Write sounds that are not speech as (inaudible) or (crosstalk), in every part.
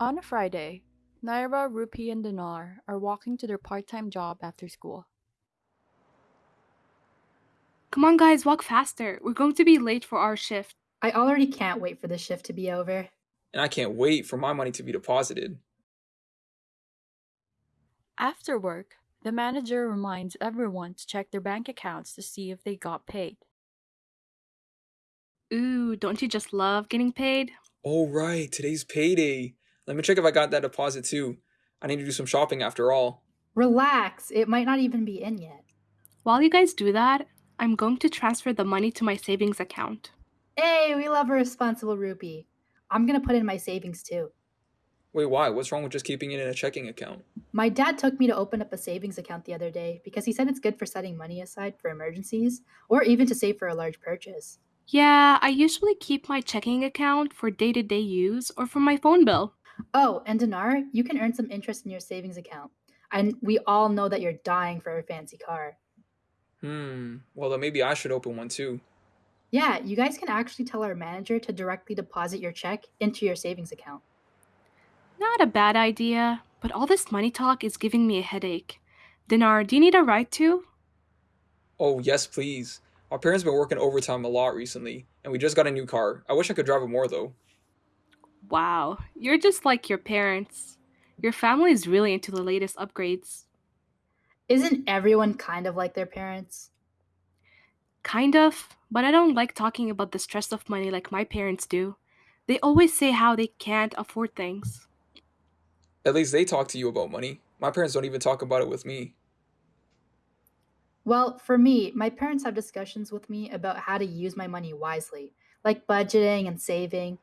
On a Friday, Naira, Rupee, and Dinar are walking to their part time job after school. Come on, guys, walk faster. We're going to be late for our shift. I already can't wait for the shift to be over. And I can't wait for my money to be deposited. After work, the manager reminds everyone to check their bank accounts to see if they got paid. Ooh, don't you just love getting paid? Oh, right, today's payday. Let me check if I got that deposit too. I need to do some shopping after all. Relax, it might not even be in yet. While you guys do that, I'm going to transfer the money to my savings account. Hey, we love a responsible Rupee. I'm gonna put in my savings too. Wait, why? What's wrong with just keeping it in a checking account? My dad took me to open up a savings account the other day because he said it's good for setting money aside for emergencies or even to save for a large purchase. Yeah, I usually keep my checking account for day to day use or for my phone bill. Oh, and Dinar, you can earn some interest in your savings account. And we all know that you're dying for a fancy car. Hmm, well, then maybe I should open one too. Yeah, you guys can actually tell our manager to directly deposit your check into your savings account. Not a bad idea, but all this money talk is giving me a headache. Dinar, do you need a ride too? Oh, yes, please. Our parents been working overtime a lot recently, and we just got a new car. I wish I could drive it more though. Wow, you're just like your parents. Your family is really into the latest upgrades. Isn't everyone kind of like their parents? Kind of, but I don't like talking about the stress of money like my parents do. They always say how they can't afford things. At least they talk to you about money. My parents don't even talk about it with me. Well, for me, my parents have discussions with me about how to use my money wisely, like budgeting and saving,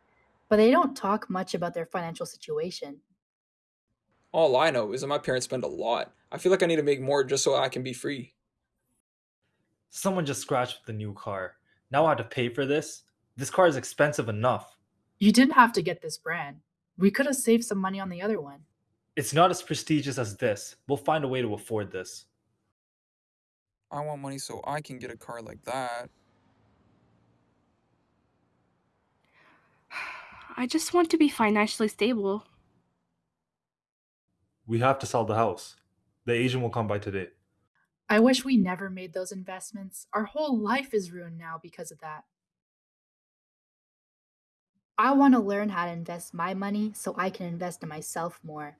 but they don't talk much about their financial situation. All I know is that my parents spend a lot. I feel like I need to make more just so I can be free. Someone just scratched the new car. Now I have to pay for this? This car is expensive enough. You didn't have to get this brand. We could have saved some money on the other one. It's not as prestigious as this. We'll find a way to afford this. I want money so I can get a car like that. I just want to be financially stable. We have to sell the house. The agent will come by today. I wish we never made those investments. Our whole life is ruined now because of that. I want to learn how to invest my money so I can invest in myself more.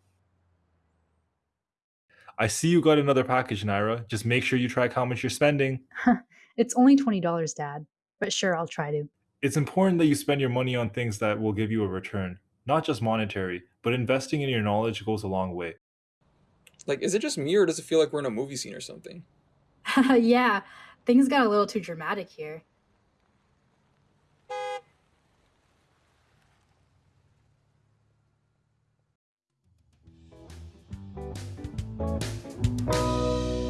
I see you got another package, Naira. Just make sure you track how much you're spending. (laughs) It's only $20, Dad, but sure, I'll try to. It's important that you spend your money on things that will give you a return, not just monetary, but investing in your knowledge goes a long way. Like, is it just me or does it feel like we're in a movie scene or something? (laughs) yeah, things got a little too dramatic here.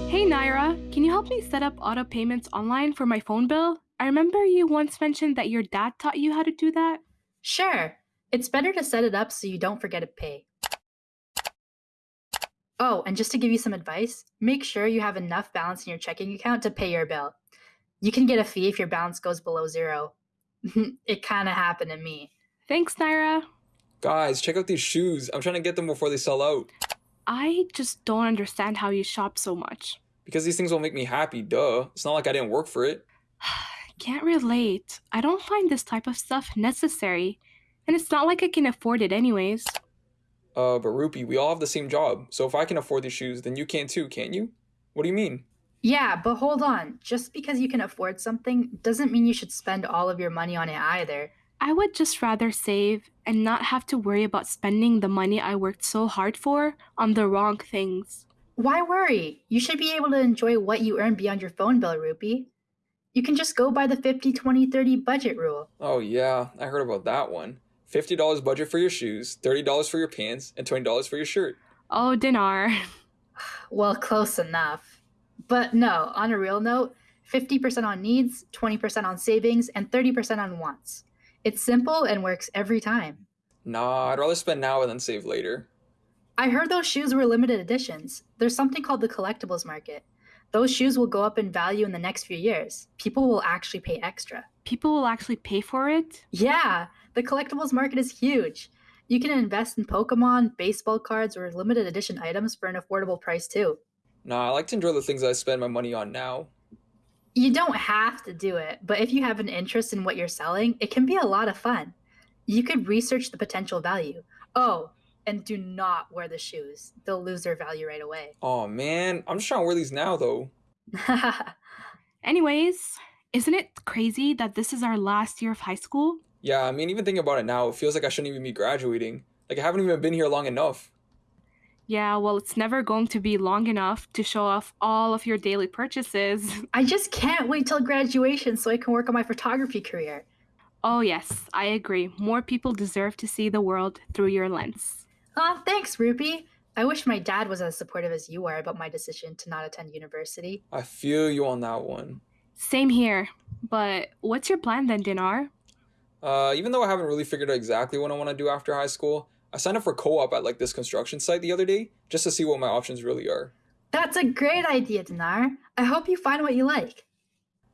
Hey Naira, can you help me set up auto payments online for my phone bill? I remember you once mentioned that your dad taught you how to do that. Sure, it's better to set it up so you don't forget to pay. Oh, and just to give you some advice, make sure you have enough balance in your checking account to pay your bill. You can get a fee if your balance goes below zero. it kind of happened to me. Thanks, Naira. Guys, check out these shoes. I'm trying to get them before they sell out. I just don't understand how you shop so much. Because these things will make me happy, duh. It's not like I didn't work for it. Can't relate. I don't find this type of stuff necessary, and it's not like I can afford it anyways. Uh, but Rupee, we all have the same job. So if I can afford these shoes, then you can too, can't you? What do you mean? Yeah, but hold on. Just because you can afford something doesn't mean you should spend all of your money on it either. I would just rather save and not have to worry about spending the money I worked so hard for on the wrong things. Why worry? You should be able to enjoy what you earn beyond your phone bill, Rupee. You can just go by the 50 20 30 budget rule. Oh, yeah, I heard about that one. $50 budget for your shoes, $30 for your pants, and $20 for your shirt. Oh, Dinar. (laughs) Well, close enough. But no, on a real note, 50% on needs, 20% on savings, and 30% on wants. It's simple and works every time. Nah, I'd rather spend now and then save later. I heard those shoes were limited editions. There's something called the collectibles market. Those shoes will go up in value in the next few years. People will actually pay extra. People will actually pay for it? Yeah, the collectibles market is huge. You can invest in Pokemon, baseball cards, or limited edition items for an affordable price too. Nah, I like to enjoy the things I spend my money on now. You don't have to do it, but if you have an interest in what you're selling, it can be a lot of fun. You could research the potential value. Oh, and do not wear the shoes. They'll lose their value right away. Oh man, I'm just trying to wear these now though. (laughs) Anyways, isn't it crazy that this is our last year of high school? Yeah, I mean, even thinking about it now, it feels like I shouldn't even be graduating. Like I haven't even been here long enough. Yeah, well, it's never going to be long enough to show off all of your daily purchases. (laughs) I just can't wait till graduation so I can work on my photography career. Oh, yes, I agree. More people deserve to see the world through your lens. Aw, thanks, Rupee. I wish my dad was as supportive as you are about my decision to not attend university. I feel you on that one. Same here. But what's your plan then, Dinar? Uh, even though I haven't really figured out exactly what I want to do after high school, I signed up for co-op at like this construction site the other day just to see what my options really are. That's a great idea, Dinar. I hope you find what you like.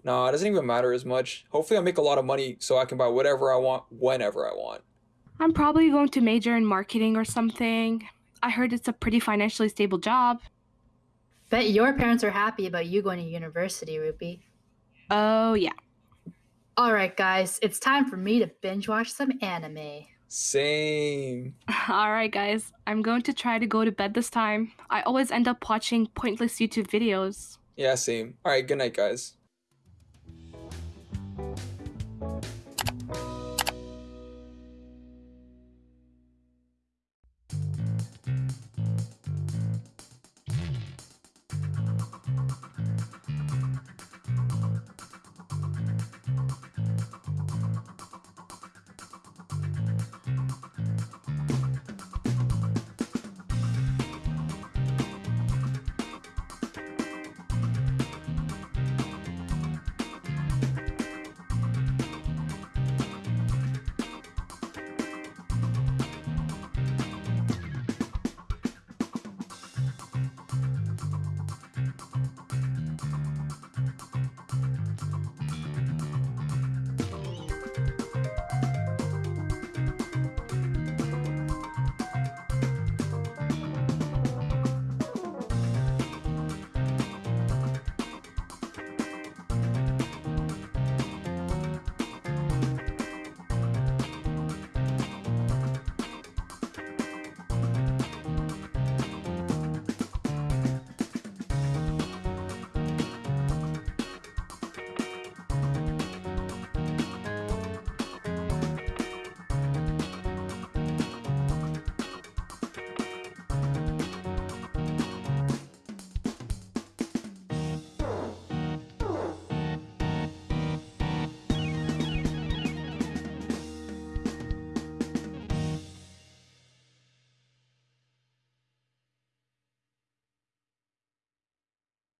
Nah, it doesn't even matter as much. Hopefully, I make a lot of money so I can buy whatever I want whenever I want. I'm probably going to major in marketing or something. I heard it's a pretty financially stable job. Bet your parents are happy about you going to university, Rupee. Oh, yeah. All right, guys, it's time for me to binge watch some anime. Same. (laughs) All right, guys. I'm going to try to go to bed this time. I always end up watching pointless YouTube videos. Yeah, same. All right, good night, guys.